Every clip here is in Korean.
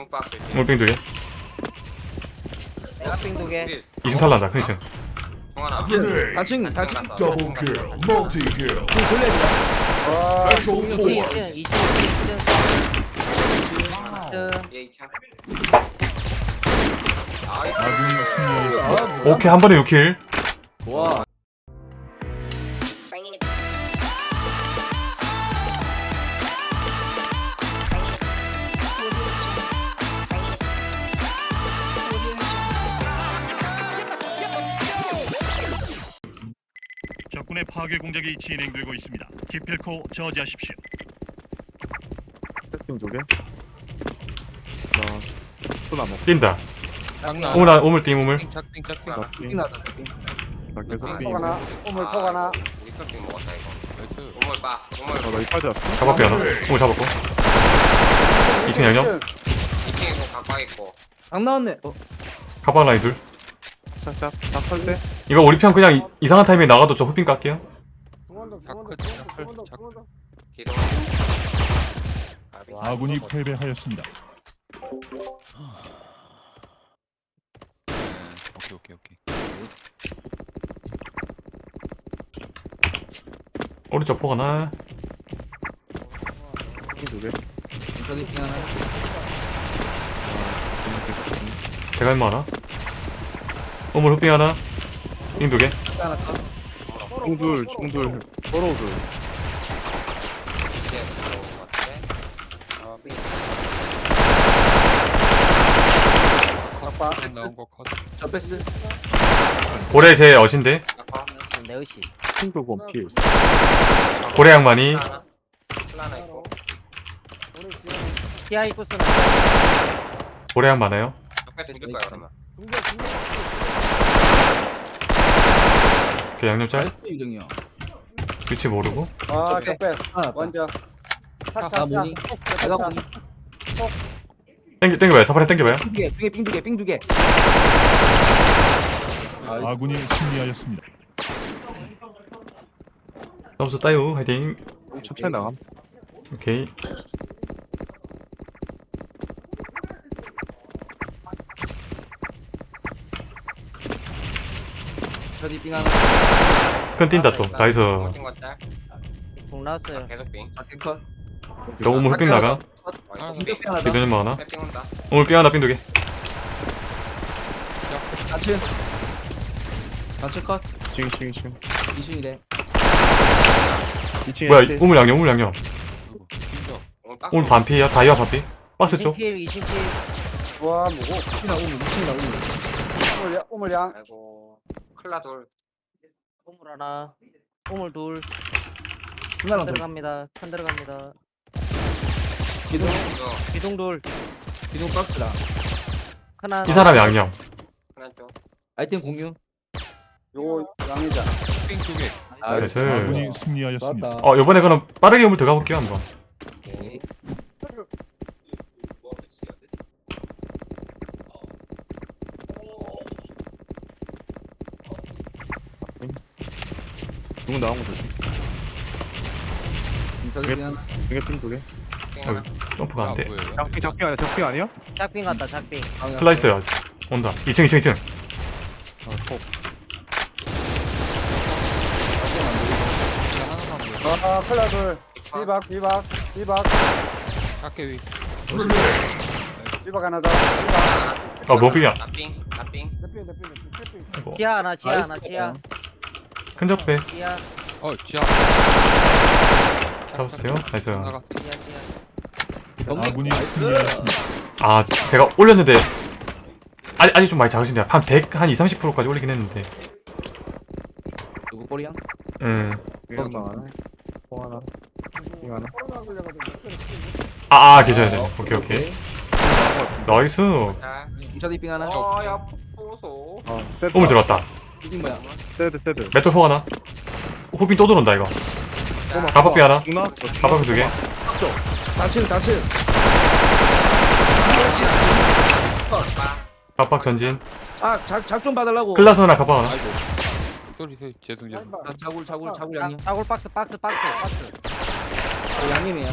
중박스 물빙 두개. 내가 삥 두개. 2층 탈란다 큰 2층 동하나. Grenade. 단층 단층 Double kill. Multi kill. 돌려야 돼. Special 2층 force. 2층 2층 2층. 얘 2층 아이 아군이 승리하였습니다. 오케이 한 번에 6킬. 와 파괴 공작이 진행되고 있습니다. 기필코 저지하십시오. 팀두 개. 나 소나무. 뛴다 장난 우물 안- 우물 띵 착빙 착빙 나. 나다 나 계속 아, 삥. 포가 하나, 우물 폭 하나. 우리 컷빙 먹었다 이거 우물 빠 우물 어, 나 이빨 잡았어. 잡았고 하나 우물 잡았고 2층 양념 2층에 공 각박 있고 안 나왔네 어 가방 라인 둘 짝짝. 딱설 때. 이거 우리 편 그냥 이, 이상한 타이밍에 나가도 저 후빙 깎게요? 중원도 중원도 중원도 중원도 아군이 패배하였습니다. 오케이 오케이 오케이. 오른쪽 포 하나. 팀두 개. 저기 삥 하나? 우물 후빙 하나 빙 두개 삥 하나 컷 중둘, 중둘. 서로 둘. 이제 들어온 것 같은데 어, 삥. 나온 거 컷. 저 패스 고래 제 어신데 내 의시. 고래 양만이 하나 있고 고래 양 많아요 옆에 그러면 중계 중계 그 양념 짤? 유정이요. 위치 모르고? 아 적배 하나 먼저 아 탁탁탁 땡기 땡겨봐요. 사파리 땡겨봐요. 삥두개 두개 삥두개. 삥두개 아군이 승리하였습니다. 점수 따요. 화이팅. 천천히 나감. 오케이 저기 삥 하나 큰 뛴다 또 나이스. 중 나왔어요. 계속 빙. 작게 컷? 저 우물 후빙 나가? 중계 삥 하나 온다. 우물 빙 하나 빙 두개. 단층 단층 컷. 징, 징, 징. 2층이래. 2층에 뭐야 우물 양념 우물 양념. 오늘 반피야 다이아 반피. 박스 쪽. 2층 2층 필와 뭐고? 2층이나 우물 2층이나 우물 우물량 우물량 아이고 클라 둘 우물 하나 우물 둘. 중간으로 들어갑니다. 편 들어갑니다. 기둥. 기둥 둘. 기둥 박스랑 하나 이 사람 양념. 하나 쪽 아이템 공유. 요거 양이자 빙두개. 나이스. 아군이 승리하였습니다. 어 요번에 그럼 빠르게 우물 들어가 볼게요 한번. 오케이 중은 나온 거 조심. 하나 중에 팀두 개. 빙 하나? 점프가 안 돼. 작핑, 작핑 아니야? 작핑 아니야? 짝삥 같다 짝삥 슬라이스야 온다. 2층 2층 2층. 아, 톡. 아 클라 둘. 비박 비박 비박. 각계 위. 비박 하나 더. 비박. 어 뭐빙이야 나빙 나빙 대핑 대핑 대핑 대핑 지하 하나 지하 하나 지하 큰 적배 지하 어 지하. 잡았어요? 나이스. 나가. 지하 아군이 승리하였습니다. 아 제가 올렸는데. 아직, 아직 좀 많이 작으신데 한 100, 한 20, 30%까지 올리긴 했는데. 누구 꼬리야? 음. 삥 하나. 통 하나. 걸려가지고 아, 아 계셔야 돼. 오케이 오케이. 나이스. 자 저기 삥 하나. 어야 세드. 우물 들어왔다 이긴 뭐야. 세드, 세드. 메토 소 하나. 후빈 또 들어온다 이거. 가박비 하나. 가박비 두개. 단층 단층. 가박 전진. 아작작좀 받으려고. 클라스 하나 가박 하나. 소리 소리 죄송 죄송. 아, 자굴 자굴 자굴 양념 자굴 박스 박스 박스. 박스 어, 양념이야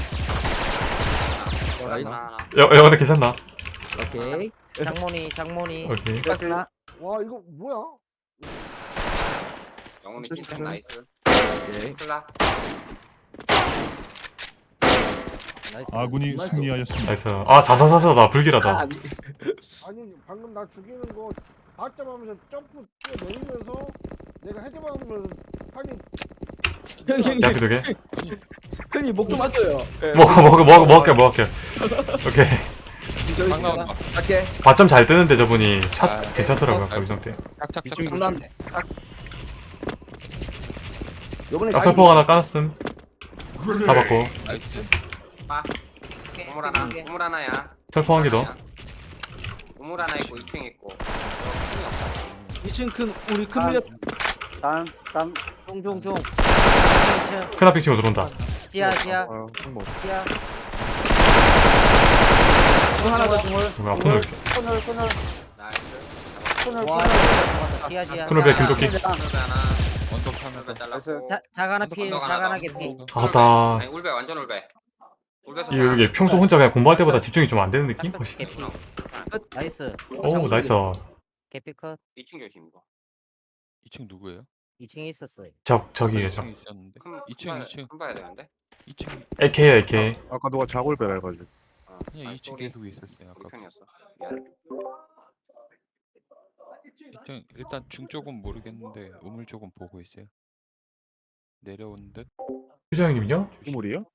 하나 하나 여, 여러분들 괜찮나? 오케이. 장모니 장모니. 오케이. 박스. 와 이거 뭐야? 영훈이 찐창 나이스. 오케이. 클라. 나이스 아군이 나이스. 승리하였습니다. 나이스 아 사사사사다 아, 불길하다 아니. 아니 방금 나 죽이는 거 받자마자 점프 뛰어내리면서 내가 헤드박으면 판이 형이 형이 야피 두개 형이 목좀 아껴요. 먹어 먹어 먹어 먹을게 먹을게 오케이 나온다. 갈게. 바점 잘 뜨는데 저분이 샷 아, 괜찮더라고요 네. 거기 상태 나왔네. 딱. 요번에 아 설포 하나 까놨음. Grenade. 잡았고. 나이스. 우물 하나. 우물 하나야. 설포 한 개 더. 우물 하나 있고 2층 있고. 2층 큰 우리 큰 아. 밀려 땅땅 중중중. 크나핑 치고 들어온다. 지하 지하. 아 뭐. 지하. 중 하나 더 중을. 누가 폰을. 코널 코널 나이스. 코널 잡았다. 지하 지하. 코널 배 김도끼 원톱 하나 잘랐고. 자, 자가나 필 자가나 개피 아다 아니 울배 완전 울배. 울배에서 이게, 이게 평소 혼자 그냥 공부할 때보다 집중이 좀 안 되는 느낌? 훨씬. 개피 나이스 오 나이스 개피 컷 2층 조심 이거. 2층 누구예요? 2층에 있었어요 저 저기에요 저 2층 있었는데. 큰 2층, 큰 2층. 큰 봐야 되는데. 2층. AK야 AK 아까 누가 자골배라 해가지고. 어, 그냥 아니, 2층 sorry. 계속 있었어요. 우리 아까. 편이었어. 미안. 2층 일단 중 쪽은 모르겠는데 우물 쪽은 보고 있어요. 내려온 듯. 휴자 형님요? 조심. 우물이요?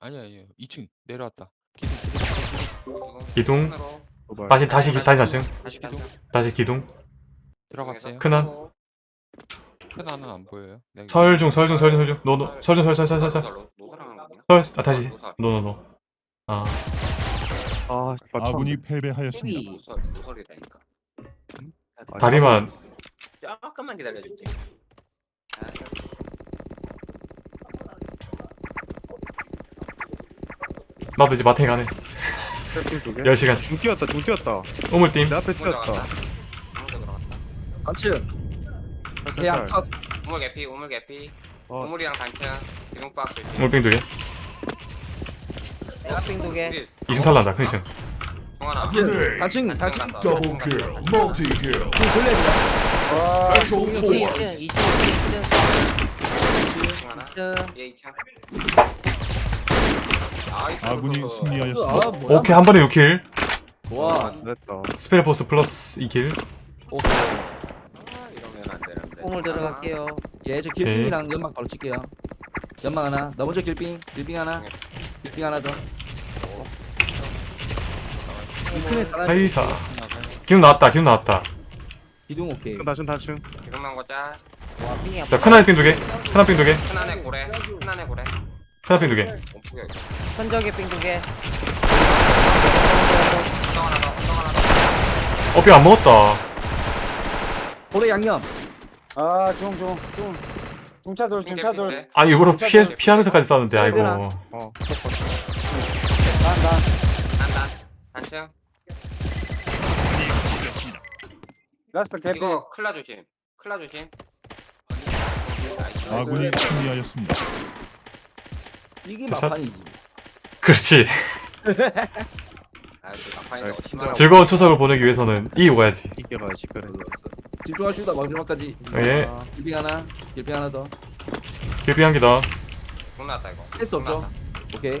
아니 아니요. 2층 내려왔다. 기둥 기둥. 도발. 다시 다시 기- 다시 낮층 다시 기둥. 다시 기둥 들어갔어요. 큰한 큰 안은 안 보여요. 네, 설중 설중 설중 설중 no no 설중 설설설설설? 설아 다시 노노노 아 아. 아군이 패배하였습니다. TV. 노설 노설이라니까. 다리만 조금만 기다려줄게. 나도 이제 마탱이 가네 셀핑 두 개. 10시간 중 뛰었다. 중 뛰었다. 우물팀 내 앞에 뛰었다. 단층. 대양 컷. 우물 개피 우물 개피. 어. 우물이랑 단층. 기둥 박스. 우물빙 두개 내가 삥 두개 2층 탈란다 큰층 단층 단층. Double kill. Multi kill. 중 돌려야 돼. 와 Special 2층 force. 2층 2층 2층 동하나. 2층 얘 2층. 나이스. 아군이 승리하였습니다. 아 뭐야? 오케이 한 번에 6킬 와. 됐다. 스페르포스 플러스 2킬 아, 이러면 안 되는데. 우물 들어갈게요 예, 저 길빙이랑 연막 바로 칠게요. 연막 하나. 나 먼저 길빙. 길빙 하나. 길빙 하나 더. 이 큰에 사람 하이사 나가요. 기둥 나왔다 기둥 나왔다 기둥 오케이. 다층 다층. 기둥 나온 거 짜. 와 삥이 자 큰아이빙 두개 큰아이빙 두개 큰 안에 고래. 큰 안에 고래. 큰아이빙 두개 몸푸게 이거. 현적의 삥 두개 엉덩 하나 더. 엉덩 하나 더. 어삐 안 먹었다 고래 양념. 아 중 중 중 중차돌 중 중차돌 개피인데. 아 일부러 피해, 피하면서까지 싸웠는데 아이고 어. 난 난 아군이 선출했습니다. 라스트 개피 이거 클라 조심. 클라 조심. 아군이 승리하였습니다. 이게 샷. 막판이지. 그렇지 막판인데 심하라고. 즐거운 추석을 보내기 위해서는 이게 가야지 그래. 집중하시다 마지막까지. 예 길빙 하나. 길빙 하나 더. 길빙 한개더 중 나왔다 이거. 할수 없죠. 오케이.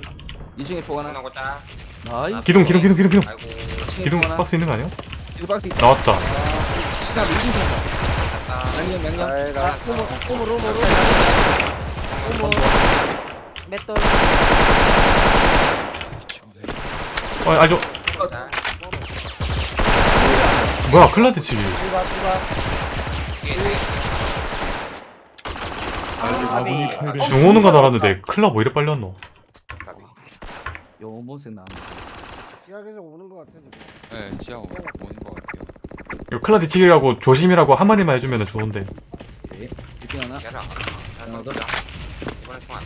2층에 포중 하나. 나온 거 짜. 나이스. 기둥 기둥 기둥 기둥 기둥 아이고. 2층에 기둥 포 하나. 박스 있는 거 아니야? 기둥 박스 있다. 나왔다 시간 2층 다 갔다. 양념 양념. 아이 아 우물 우물 우물 맷돌 어 자. 뭐야 클라드 치기 비박 뒤에 뒤에. 아군이 아비 패배. 중 오는 거 알았는데 클라 뭐 이래 빨리 왔노 가비. 요모세 나. 지하에서 오는 거 같아 지금 네, 지하 오- 오는 것 같아요. 이거 클라드 치기라고 조심이라고 한마디만 해주면 좋은데 오케이. 길빙 하나. 얘라. 하나 더. 이번에 총안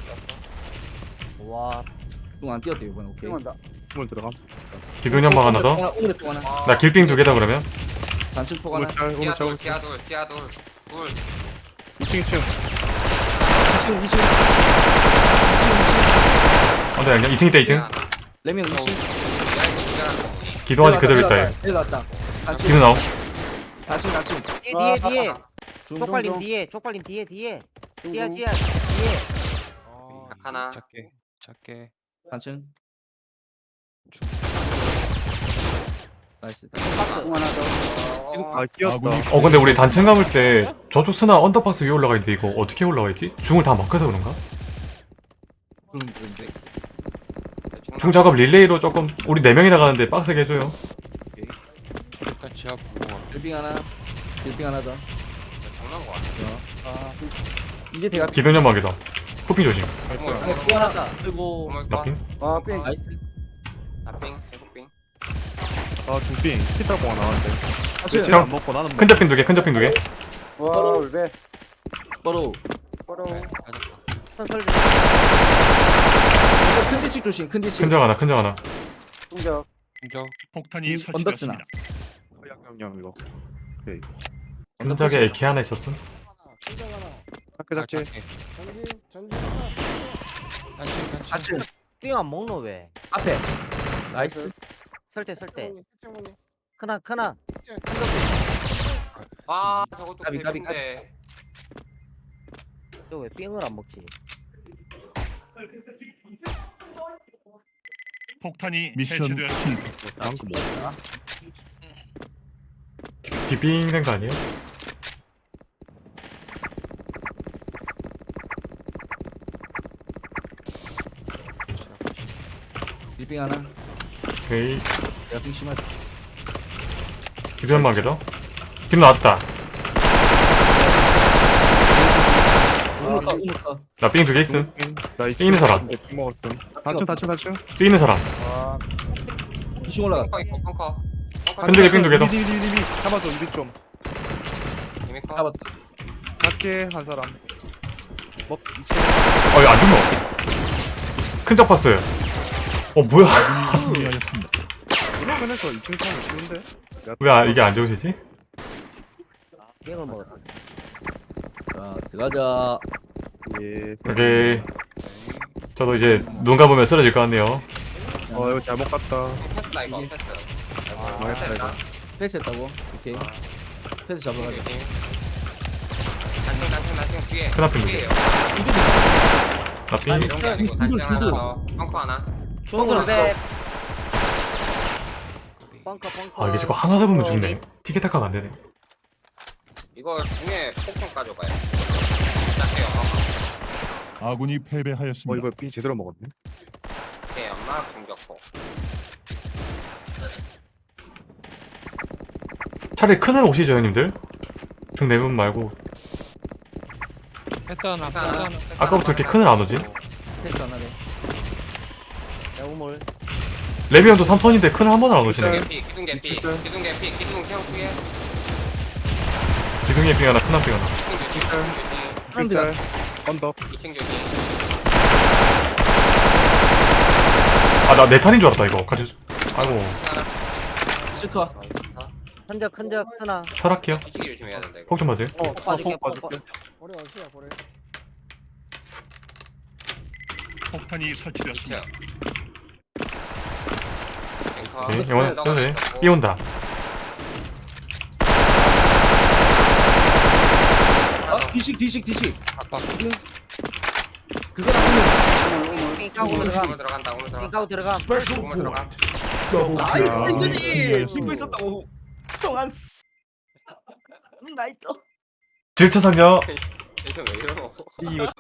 떴어. 와 뚱안 뛰었대 이번에 오케이. 땡한다 우물 들어감. 기둥 연 방 하나 더 오늘의 포 하나. 나 길빙 두 개다 그러면 단층 포 하나. 지하 짤. 돌, 지하 돌, 지하 돌. 둘. 2층 2층. 2층 2층. 안돼 아니야 2층 있다 2층 지하 하나. 레미온 2층. 지하 있고 지하 하나. 기둥 아직 그대로 있다 얘 내려왔다. 단층, 기둥 나옴 단층, 단층. 뒤에 뒤에 뒤에 중, 쪽발님 중, 뒤에 쪽발님 뒤에 뒤에 중, 뒤야 중. 뒤야 뒤에 어, 하나. 작게 작게 단층. nice. 어, 아 끼었다 어 근데 우리 단층 감을 때 저쪽 스나 언더박스 위에 올라가 있는데 이거 어떻게 올라가 있지? 중을 다 막혀서 그런가? 그럼 그런데. 중 작업 릴레이로 조금 우리 4명이 나가는데 빡세게 해줘요 보고 와. 빌빙 하나. 빌빙 하나 더. 장난 거 같아. 이제 대가 기둥 연막이다 쿠핑 조심 어머, 또 하나. 그리고 어머, 나핑 아, 삥. 나이스. 나핑, 세국빙. 아 중빙 피타공가 나왔는데. 형. 안 먹고 나는 큰 잡핑 두개 큰 잡핑 두개 와, 울베. 바로. 바로. 선설 이거 큰 뒤치 조심. 큰 뒤치. 큰적 하나 큰적 하나 중적. 공적 폭탄이 음, 설치되었습니다. 양념 이거 큰적에 AK 하나 있었음 중적 하나. 작게 작게 전진, 전진 하나. 단층 단층. 삥안 먹노 왜 앞에. 나이스. 설대 설대. 크나 크나 아, 저것도 까비, 까비, 개인데. 저왜 삥을 안 먹지 폭탄이 미션 해체되었습니다. 다음 거 뭐? 뒷빙 된 거 아니에요? 빌빙 하나. 오케이 내가 빙 심하다. 기둥 연막이다 기둥 나왔다 우물까 우물까. 나삥 두 개 있음 나삥 있는 사람 빙 먹었음 단층 단층 삥 있는 사람 와, 기중 올라갔다. 펑커 있고, 펑커. 펑커 큰 적에 삥두 개더 리리리리 잡아줘 이리 좀. 잡았다. 작게 한 사람 뭐 이체 어, 이거 안 죽노? 큰적 박스. 어, 뭐야? 승리하였습니다. 편에서 2층 타면 쉬운데 왜 아, 이게 안 좋으시지? 삥을 먹었다 자 들어가자. 예 오케이. 저도 이제 눈 감으면 쓰러질 것 같네요. 어 이거 잘못 갔다 패스다, 이거. 패스. 아, 망했다, 패스다. 패스했다고. 오케이. 패스 잡아가자. 조심. 단층, 단층, 단층 뒤에. 큰 앞에 뒤에요. 나 삥. 이런 게 아니고 단층 하나 더. 펑커 하나. 벙커 벙커 아, 이게 자꾸 하나 잡으면 죽네. 티켓타카가 안 되네. 이거 중에 폭풍 가져가요. 시작해요, 펑커. 아군이 어 패배하였습니다. 이거 빙 제대로 먹었네 오케이, 엄마 중격포. 차라리 큰애 오시죠, 형님들. 중 4분 말고. 패스 하나 패스 하나. 하나 아까부터 이렇게 큰애 안 오지? 패스 하나 네. 야 우물 레비 형도 3턴인데 큰애 한 번은 안 기둥 오시네. 개피, 기둥 개피, 기둥 개피, 기둥 태양 뒤에. 기둥에 삥 하나, 큰한 삥 하나. 기둥 조심, 기둥 조심. 사람들 언덕 2층 조심. 아, 나내 탄인 줄 알았다, 이거. 같이. 아이고. 츠커. 큰적 큰적 쓰나 철학해요. 뒤치기 조심해야 된다, 이거. 폭좀 하세요. 어 빠질게 어디야. 폭탄이 설치되었습니다. 앵커. 오케이, 영원 써도 돼. 삐 온다. 뒤식 뒤식 뒤식. 우물. 삥 까고 오늘 들어가 들어간다, 오늘 들어간다. 들어가 Special 오늘. Double 나이스. 이거지. 승리하였습니다. 믿고 있었다고. 성한. 나이스. 왜 이러노? 이거